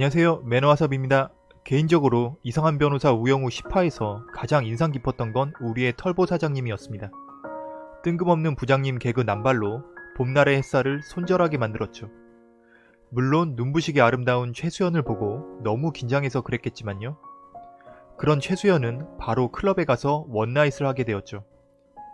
안녕하세요 매너와섭입니다. 개인적으로 이상한 변호사 우영우 10화에서 가장 인상 깊었던 건 우리의 털보 사장님이었습니다. 뜬금없는 부장님 개그 남발로 봄날의 햇살을 손절하게 만들었죠. 물론 눈부시게 아름다운 최수연을 보고 너무 긴장해서 그랬겠지만요. 그런 최수연은 바로 클럽에 가서 원나잇을 하게 되었죠.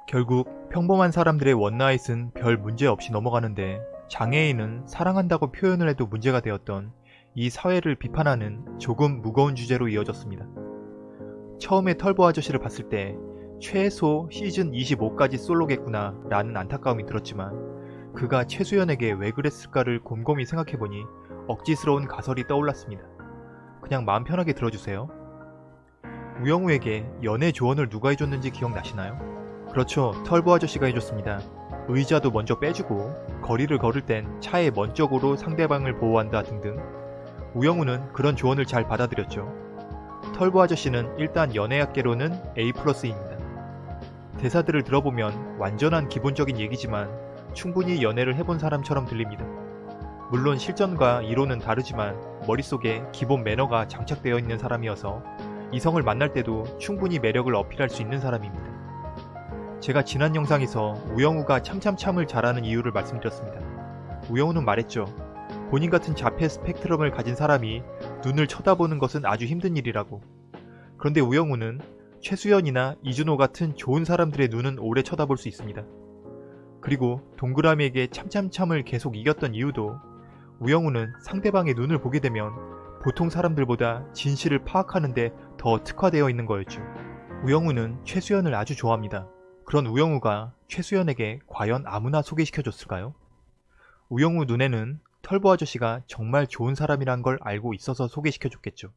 결국 평범한 사람들의 원나잇은 별 문제 없이 넘어가는데 장애인은 사랑한다고 표현을 해도 문제가 되었던 이 사회를 비판하는 조금 무거운 주제로 이어졌습니다. 처음에 털보 아저씨를 봤을 때 최소 시즌 25까지 솔로겠구나 라는 안타까움이 들었지만 그가 최수연에게 왜 그랬을까를 곰곰이 생각해보니 억지스러운 가설이 떠올랐습니다. 그냥 마음 편하게 들어주세요. 우영우에게 연애 조언을 누가 해줬는지 기억나시나요? 그렇죠. 털보 아저씨가 해줬습니다. 의자도 먼저 빼주고 거리를 걸을 땐 차의 먼 쪽으로 상대방을 보호한다 등등 우영우는 그런 조언을 잘 받아들였죠. 털보 아저씨는 일단 연애학계로는 A+입니다. 대사들을 들어보면 완전한 기본적인 얘기지만 충분히 연애를 해본 사람처럼 들립니다. 물론 실전과 이론은 다르지만 머릿속에 기본 매너가 장착되어 있는 사람이어서 이성을 만날 때도 충분히 매력을 어필할 수 있는 사람입니다. 제가 지난 영상에서 우영우가 참참참을 잘하는 이유를 말씀드렸습니다. 우영우는 말했죠. 본인 같은 자폐 스펙트럼을 가진 사람이 눈을 쳐다보는 것은 아주 힘든 일이라고. 그런데 우영우는 최수연이나 이준호 같은 좋은 사람들의 눈은 오래 쳐다볼 수 있습니다. 그리고 동그라미에게 참참참을 계속 이겼던 이유도 우영우는 상대방의 눈을 보게 되면 보통 사람들보다 진실을 파악하는데 더 특화되어 있는 거였죠. 우영우는 최수연을 아주 좋아합니다. 그런 우영우가 최수연에게 과연 아무나 소개시켜줬을까요? 우영우 눈에는 털보 아저씨가 정말 좋은 사람이란 걸 알고 있어서 소개시켜 줬겠죠.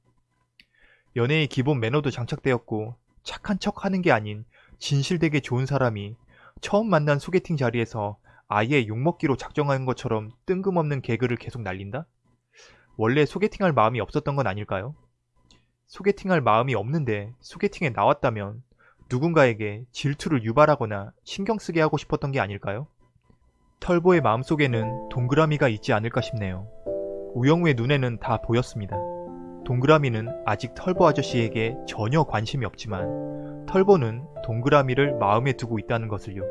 연애의 기본 매너도 장착되었고 착한 척 하는 게 아닌 진실되게 좋은 사람이 처음 만난 소개팅 자리에서 아예 욕먹기로 작정한 것처럼 뜬금없는 개그를 계속 날린다? 원래 소개팅할 마음이 없었던 건 아닐까요? 소개팅할 마음이 없는데 소개팅에 나왔다면 누군가에게 질투를 유발하거나 신경쓰게 하고 싶었던 게 아닐까요? 털보의 마음속에는 동그라미가 있지 않을까 싶네요. 우영우의 눈에는 다 보였습니다. 동그라미는 아직 털보 아저씨에게 전혀 관심이 없지만 털보는 동그라미를 마음에 두고 있다는 것을요.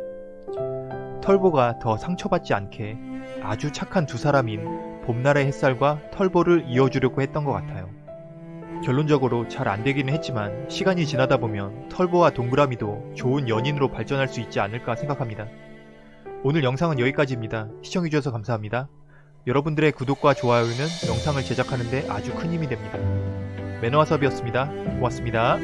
털보가 더 상처받지 않게 아주 착한 두 사람인 봄날의 햇살과 털보를 이어주려고 했던 것 같아요. 결론적으로 잘 안되기는 했지만 시간이 지나다 보면 털보와 동그라미도 좋은 연인으로 발전할 수 있지 않을까 생각합니다. 오늘 영상은 여기까지입니다. 시청해주셔서 감사합니다. 여러분들의 구독과 좋아요는 영상을 제작하는데 아주 큰 힘이 됩니다. 매너와섭이었습니다. 고맙습니다.